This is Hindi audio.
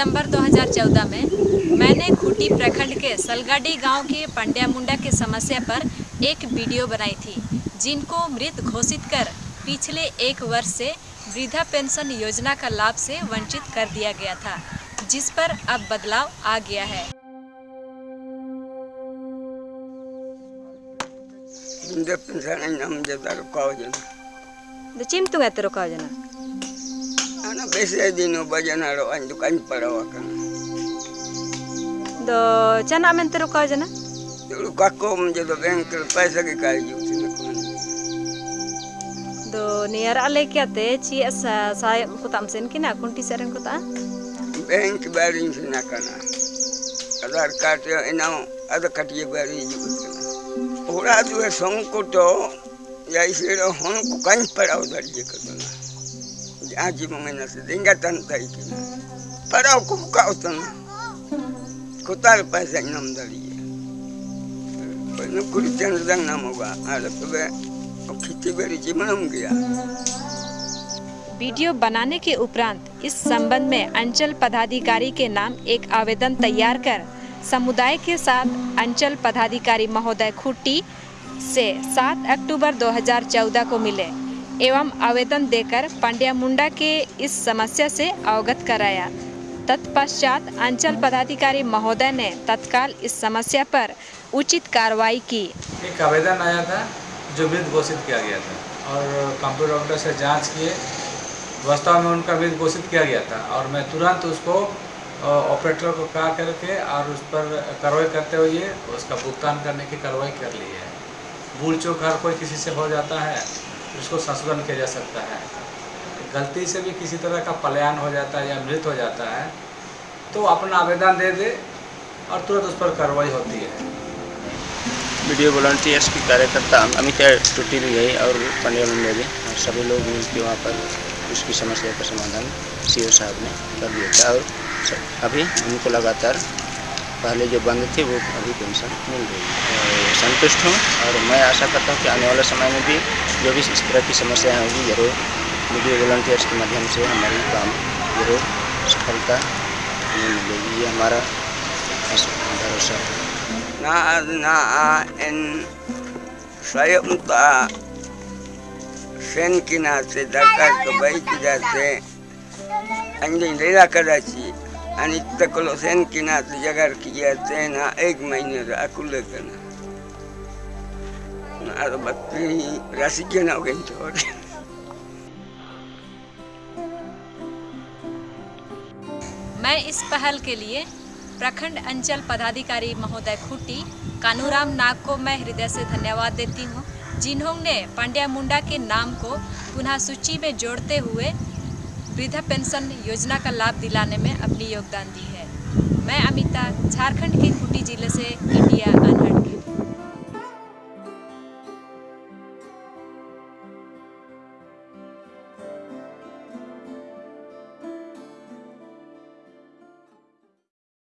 सितंबर 2014 में मैंने खूटी प्रखंड के सलगाडी गाँव के पंड्या मुंडा की समस्या पर एक वीडियो बनाई थी जिनको मृत घोषित कर पिछले एक वर्ष से वृद्धा पेंशन योजना का लाभ से वंचित कर दिया गया था जिस पर अब बदलाव आ गया है। pinsan ay presidino vayan a lo anducan para acá. Do chana men teru kau jana? Teru kakom jado ben kel Pesa ke kayu sini kuman. Do niar ale kia te chi asa saya kutam sen kina kunti seren kuta? Ben kibarin sini kana. Kadar katio enau ada katie bari juga. Ora dua e songko to ya isiro hon kukan para udar jikatun. Je kana. Aji mo ngena se dingatan tai kina. Paraw ko ka utana. Kotal paisa nam dari. Panu kuritan dang namoga ala pebe खिची बेरी जीवन गया वीडियो बनाने के उपरांत इस संबंध में अंचल पदाधिकारी के नाम एक आवेदन तैयार कर समुदाय के साथ अंचल पदाधिकारी महोदय खुट्टी से 7 अक्टूबर 2014 को मिले एवं आवेदन देकर पांड्या मुंडा के इस समस्या से अवगत कराया। तत्पश्चात अंचल पदाधिकारी महोदय ने तत्काल इस समस्या पर उचित कार्रवाई की। एक आवेदन आया था, जो मृत घोषित किया गया था और कंप्यूटर डॉक्टर से जाँच किए, वास्तव में उनका मृत घोषित किया गया था और मैं तुरंत उसको ऑपरेटर को कहा करके और उस पर कार्रवाई करते हुए उसका भुगतान करने की कार्रवाई कर ली है। भूल चूक हर कोई किसी से हो जाता है। उसको संशोधन किया जा सकता है। गलती से भी किसी तरह का पलायन हो जाता है या मृत हो जाता है तो अपना आवेदन दे दे और तुरंत उस पर कार्रवाई होती है। वीडियो वॉलंटियर्स की कार्यकर्ता अमित टूटी भी गई और पंडिया मुंडे भी और सभी लोग मिल के वहाँ पर उसकी समस्या का समाधान सीओ साहब ने कर दिया था और अभी उनको लगातार पहले जो बंद थे, वो अभी पेंशन मिल रही है। संतुष्ट हूँ और मैं आशा करता हूँ कि आने वाले समय में भी जो भी इस तरह की समस्याएँ होगी, ज़रूर वीडियो वॉलंटियर्स के माध्यम से हमारी काम ज़रूर सफलता मिलेगी। ये हमारा भरोसा है। na na en saya unta sen kina se dakar ko मैं इस पहल के लिए प्रखंड अंचल पदाधिकारी महोदय खुटी, कानूराम नाग को मैं हृदय से धन्यवाद देती हूँ, जिन्होंने पांड्या मुंडा के नाम को पुनः सूची में जोड़ते हुए वृद्धा पेंशन योजना का लाभ दिलाने में अपनी योगदान दी है। मैं अमिता, झारखंड के खूंटी ज़िले से